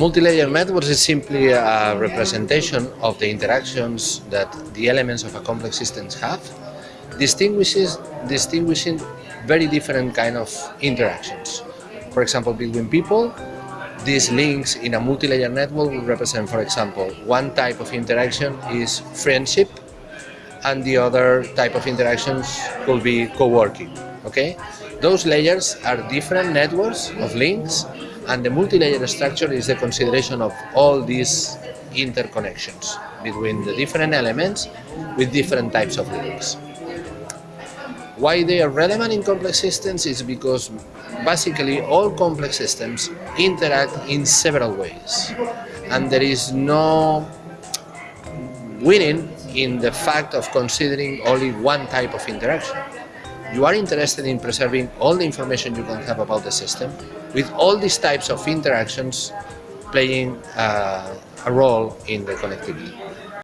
Multi-layer networks is simply a representation of the interactions that the elements of a complex system have, distinguishes, distinguishing very different kind of interactions. For example, between people, these links in a multi-layer network will represent, for example, one type of interaction is friendship, and the other type of interactions could be co-working. Okay, those layers are different networks of links and the multi-layer structure is the consideration of all these interconnections between the different elements with different types of links. Why they are relevant in complex systems is because basically all complex systems interact in several ways and there is no winning in the fact of considering only one type of interaction. You are interested in preserving all the information you can have about the system with all these types of interactions playing uh, a role in the connectivity.